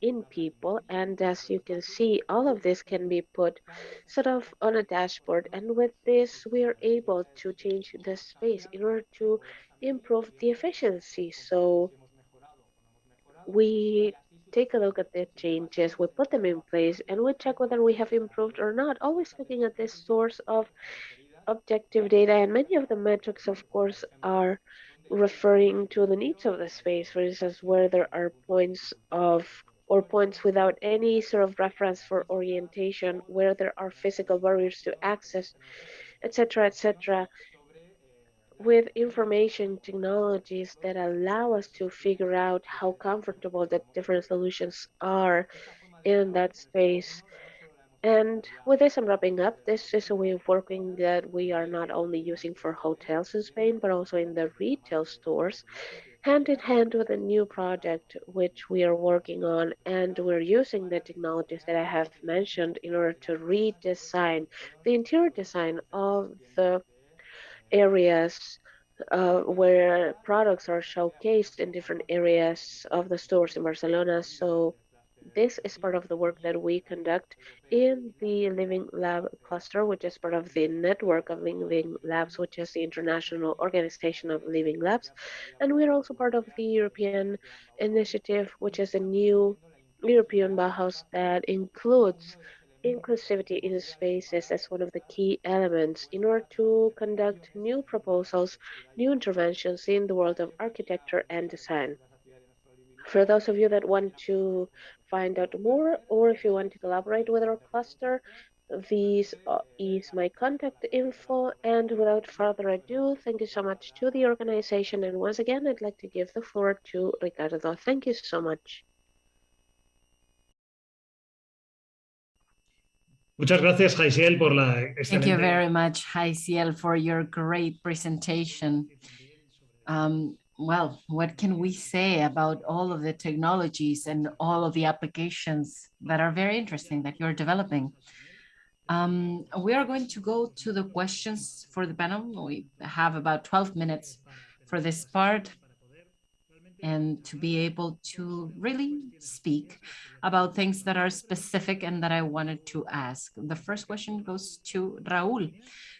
in people. And as you can see, all of this can be put sort of on a dashboard. And with this, we are able to change the space in order to improve the efficiency. So we take a look at the changes, we put them in place, and we check whether we have improved or not, always looking at this source of objective data. And many of the metrics, of course, are referring to the needs of the space, for instance, where there are points of or points without any sort of reference for orientation, where there are physical barriers to access, etc., etc with information technologies that allow us to figure out how comfortable the different solutions are in that space. And with this, I'm wrapping up. This is a way of working that we are not only using for hotels in Spain, but also in the retail stores, hand in hand with a new project which we are working on. And we're using the technologies that I have mentioned in order to redesign the interior design of the areas uh, where products are showcased in different areas of the stores in Barcelona. So this is part of the work that we conduct in the Living Lab cluster, which is part of the network of Living Labs, which is the International Organization of Living Labs. And we're also part of the European initiative, which is a new European Bauhaus that includes inclusivity in spaces as one of the key elements in order to conduct new proposals, new interventions in the world of architecture and design. For those of you that want to find out more or if you want to collaborate with our cluster, this uh, is my contact info. And without further ado, thank you so much to the organization. And once again, I'd like to give the floor to Ricardo. Thank you so much. Muchas gracias, Jaisiel, por la excelente... Thank you very much, Jaisiel, for your great presentation. Um, well, what can we say about all of the technologies and all of the applications that are very interesting that you're developing? Um, we are going to go to the questions for the panel. We have about 12 minutes for this part and to be able to really speak about things that are specific and that I wanted to ask. The first question goes to Raul.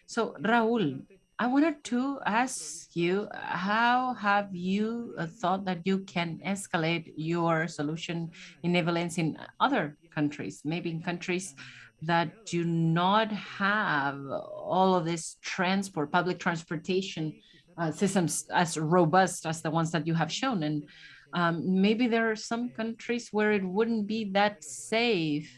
So Raul, I wanted to ask you, how have you uh, thought that you can escalate your solution in NaviLens in other countries, maybe in countries that do not have all of this transport, public transportation uh, systems as robust as the ones that you have shown. And um, maybe there are some countries where it wouldn't be that safe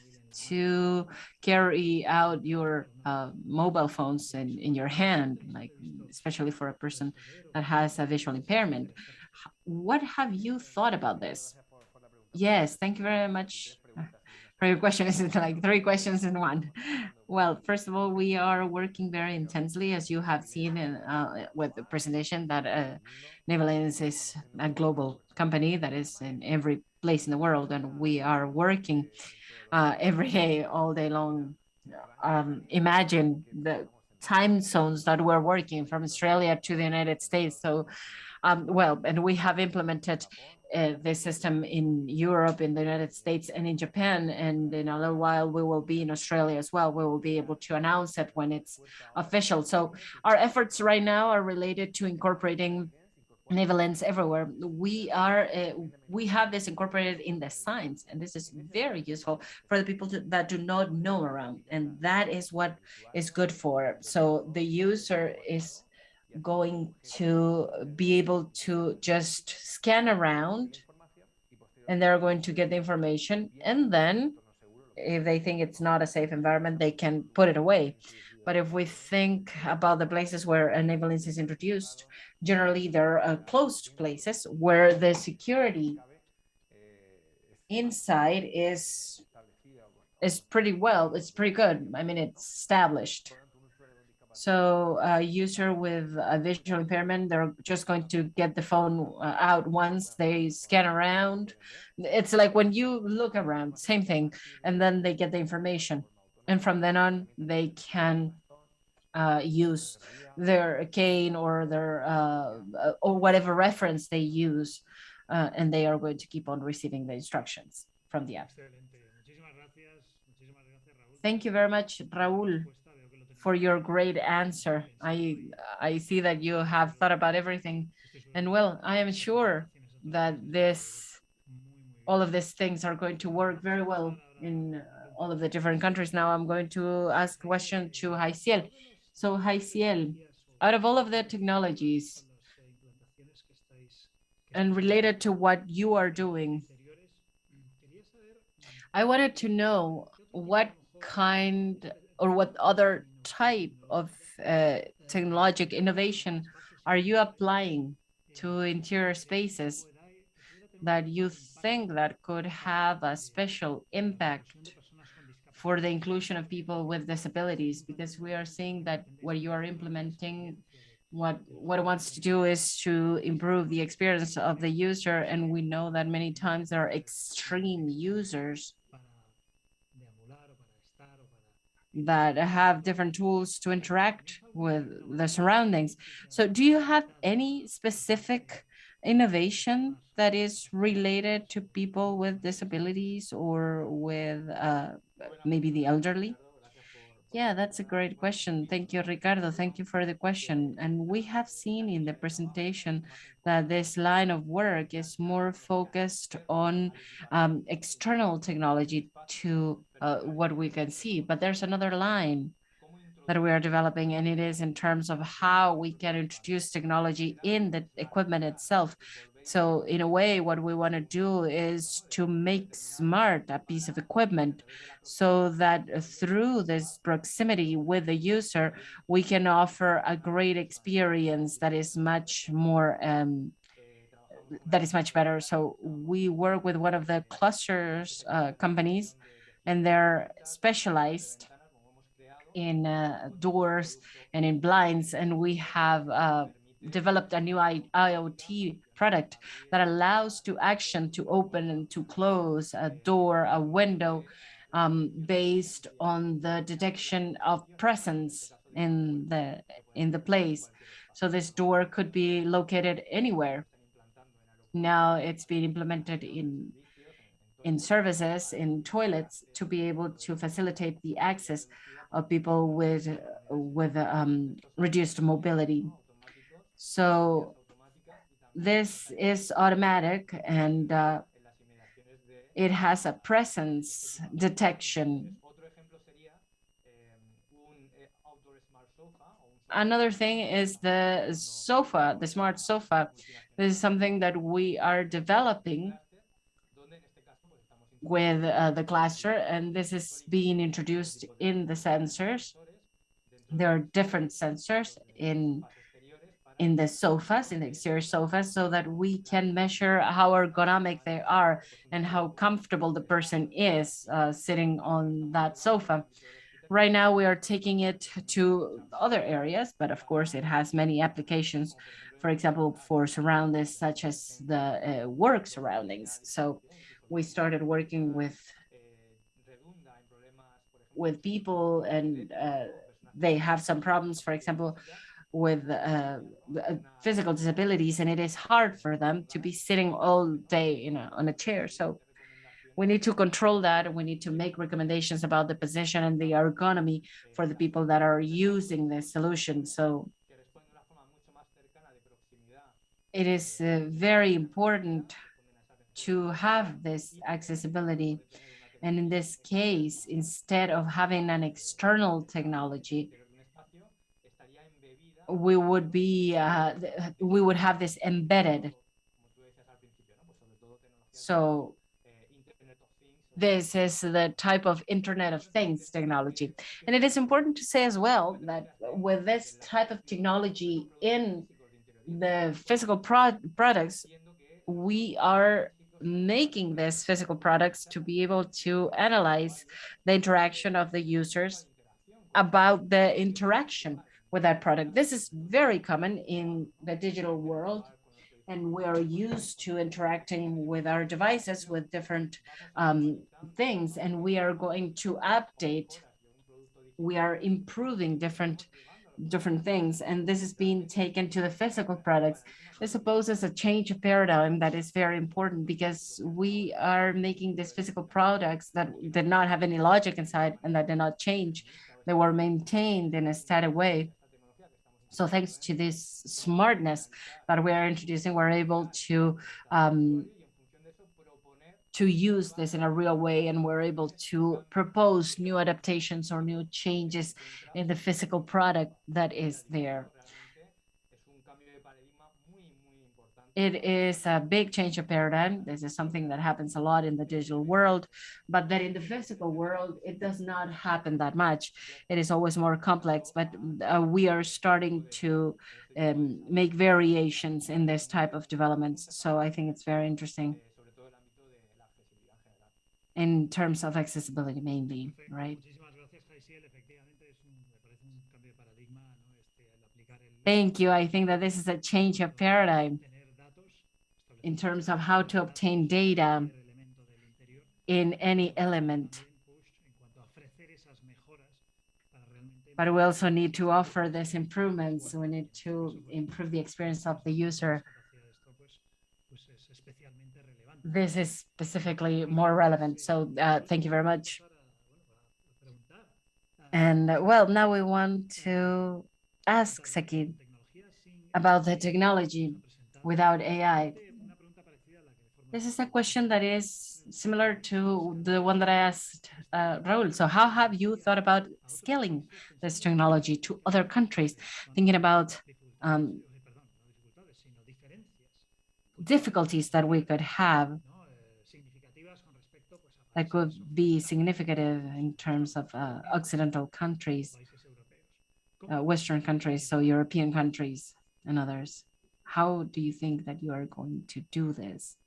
to carry out your uh, mobile phones in, in your hand, like especially for a person that has a visual impairment. What have you thought about this? Yes, thank you very much for your question. Is it like three questions in one? Well, first of all, we are working very intensely, as you have seen in, uh, with the presentation that uh, NaviLens is a global company that is in every place in the world, and we are working uh, every day, all day long. Um, imagine the time zones that we're working from Australia to the United States. So, um, well, and we have implemented uh, this system in Europe, in the United States, and in Japan. And in a little while, we will be in Australia as well. We will be able to announce it when it's official. So our efforts right now are related to incorporating NaviLens everywhere. We are uh, we have this incorporated in the signs, and this is very useful for the people to, that do not know around, and that is what is good for. So the user is going to uh, be able to just scan around, and they're going to get the information, and then if they think it's not a safe environment, they can put it away. But if we think about the places where NaviLens is introduced, generally they're uh, closed places where the security inside is is pretty well, it's pretty good. I mean, it's established. So a user with a visual impairment, they're just going to get the phone uh, out once they scan around. It's like when you look around, same thing, and then they get the information. And from then on they can uh, use their cane or their uh, uh, or whatever reference they use uh, and they are going to keep on receiving the instructions from the app. Thank you very much, Raul, for your great answer. I I see that you have thought about everything. And well, I am sure that this all of these things are going to work very well in all of the different countries. Now I'm going to ask a question to Jaisiel. So Jaisiel, out of all of the technologies and related to what you are doing, I wanted to know what kind or what other type of uh, technological innovation are you applying to interior spaces that you think that could have a special impact for the inclusion of people with disabilities? Because we are seeing that what you are implementing what what it wants to do is to improve the experience of the user and we know that many times there are extreme users that have different tools to interact with the surroundings. So do you have any specific innovation that is related to people with disabilities or with uh, maybe the elderly? Yeah, that's a great question. Thank you, Ricardo. Thank you for the question. And we have seen in the presentation that this line of work is more focused on um, external technology to uh, what we can see. But there's another line that we are developing, and it is in terms of how we can introduce technology in the equipment itself. So in a way, what we want to do is to make smart a piece of equipment so that through this proximity with the user, we can offer a great experience that is much more um, that is much better. So we work with one of the clusters uh, companies and they're specialized in uh, doors and in blinds. And we have uh, developed a new I IoT product that allows to action to open and to close a door, a window, um, based on the detection of presence in the in the place. So this door could be located anywhere. Now it's being implemented in in services, in toilets, to be able to facilitate the access of people with with um, reduced mobility. So this is automatic and uh, it has a presence detection. Another thing is the sofa, the smart sofa. This is something that we are developing with uh, the cluster, and this is being introduced in the sensors. There are different sensors in in the sofas, in the exterior sofas, so that we can measure how ergonomic they are and how comfortable the person is uh, sitting on that sofa. Right now, we are taking it to other areas, but of course, it has many applications, for example, for surroundings such as the uh, work surroundings. So we started working with with people and uh, they have some problems, for example, with uh, physical disabilities, and it is hard for them to be sitting all day know, on a chair. So we need to control that. And we need to make recommendations about the position and the ergonomy for the people that are using this solution. So it is uh, very important to have this accessibility. And in this case, instead of having an external technology, we would be uh, we would have this embedded. So this is the type of Internet of Things technology. And it is important to say as well that with this type of technology in the physical pro products, we are making these physical products to be able to analyze the interaction of the users about the interaction with that product. This is very common in the digital world and we are used to interacting with our devices with different um, things and we are going to update we are improving different different things and this is being taken to the physical products. This supposes a change of paradigm that is very important because we are making these physical products that did not have any logic inside and that did not change. They were maintained in a static way. So thanks to this smartness that we are introducing, we're able to um, to use this in a real way and we're able to propose new adaptations or new changes in the physical product that is there. it is a big change of paradigm. This is something that happens a lot in the digital world, but that in the physical world, it does not happen that much. It is always more complex, but uh, we are starting to um, make variations in this type of developments. So I think it's very interesting. In terms of accessibility mainly, right? Thank you. I think that this is a change of paradigm in terms of how to obtain data in any element. But we also need to offer these improvements. We need to improve the experience of the user. This is specifically more relevant. So uh, thank you very much. And uh, well, now we want to ask Saqib about the technology without AI. This is a question that is similar to the one that I asked uh, Raul. So how have you thought about scaling this technology to other countries, thinking about um, difficulties that we could have that could be significant in terms of uh, Occidental countries, uh, Western countries, so European countries and others. How do you think that you are going to do this?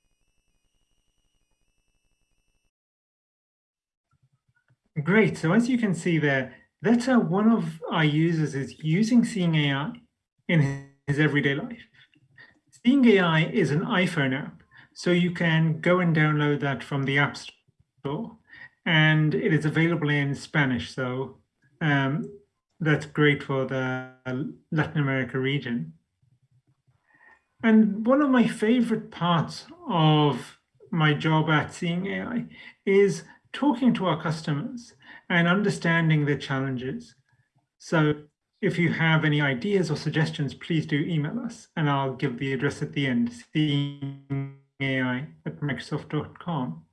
Great. So as you can see there, that's how one of our users is using Seeing AI in his everyday life. Seeing AI is an iPhone app, so you can go and download that from the App Store, and it is available in Spanish. So um, that's great for the Latin America region. And one of my favorite parts of my job at Seeing AI is talking to our customers and understanding their challenges. So if you have any ideas or suggestions, please do email us and I'll give the address at the end, seeingai at microsoft.com.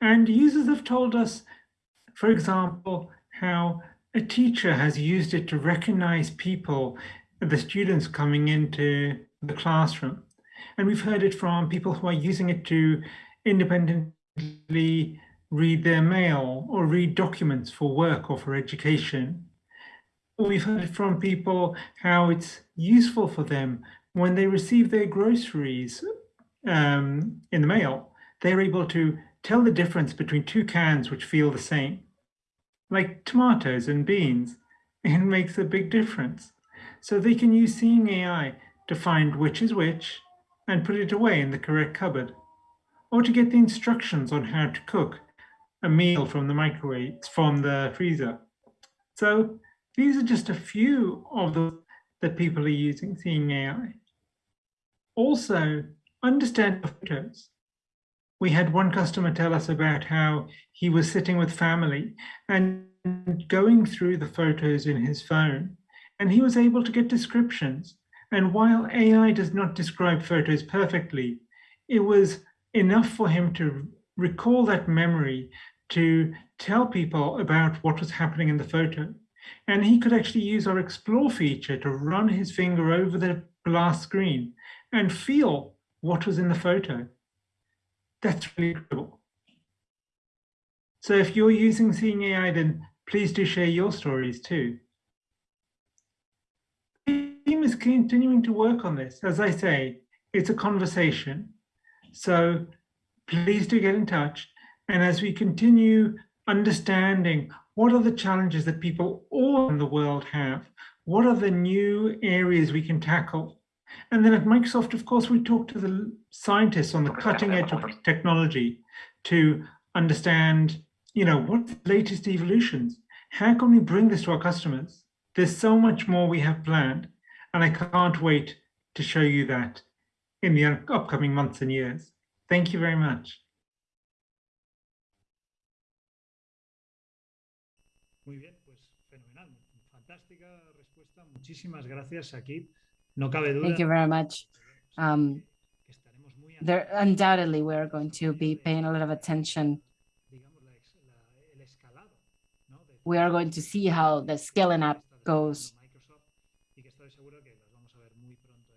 And users have told us, for example, how a teacher has used it to recognize people, the students coming into the classroom. And we've heard it from people who are using it to independently read their mail or read documents for work or for education. We've heard from people how it's useful for them when they receive their groceries um, in the mail. They're able to tell the difference between two cans which feel the same, like tomatoes and beans. <laughs> It makes a big difference. So they can use Seeing AI to find which is which and put it away in the correct cupboard, or to get the instructions on how to cook a meal from the microwave, from the freezer. So these are just a few of the that people are using Seeing AI. Also, understand photos. We had one customer tell us about how he was sitting with family and going through the photos in his phone, and he was able to get descriptions. And while AI does not describe photos perfectly, it was enough for him to recall that memory to tell people about what was happening in the photo. And he could actually use our explore feature to run his finger over the glass screen and feel what was in the photo. That's really cool. So if you're using Seeing AI, then please do share your stories too. The team is continuing to work on this. As I say, it's a conversation. So please do get in touch. And as we continue understanding what are the challenges that people all in the world have, what are the new areas we can tackle? And then at Microsoft, of course, we talk to the scientists on the cutting edge of technology to understand, you know, what the latest evolutions? How can we bring this to our customers? There's so much more we have planned, and I can't wait to show you that in the upcoming months and years. Thank you very much. Fantástica respuesta. Muchísimas gracias. No cabe duda. Thank you very much. Um, there undoubtedly we are going to be paying a lot of attention. We are going to see how the scaling up goes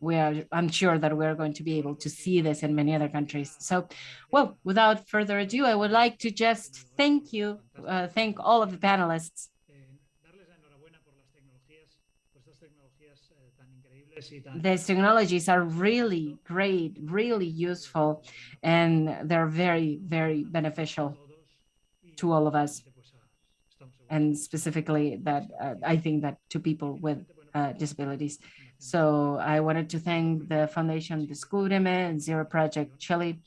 we are, I'm sure that we're going to be able to see this in many other countries. So, well, without further ado, I would like to just thank you, uh, thank all of the panelists. These technologies are really great, really useful, and they're very, very beneficial to all of us, and specifically that uh, I think that to people with uh, disabilities. So I wanted to thank the Foundation Descúbreme and Zero Project Chile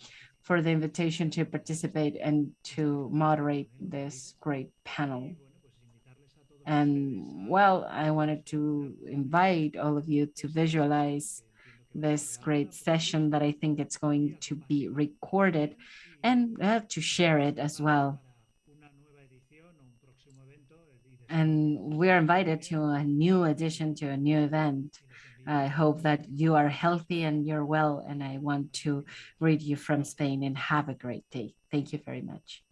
for the invitation to participate and to moderate this great panel. And well, I wanted to invite all of you to visualize this great session that I think it's going to be recorded and uh, to share it as well. And we are invited to a new edition, to a new event. I hope that you are healthy and you're well, and I want to read you from Spain and have a great day. Thank you very much.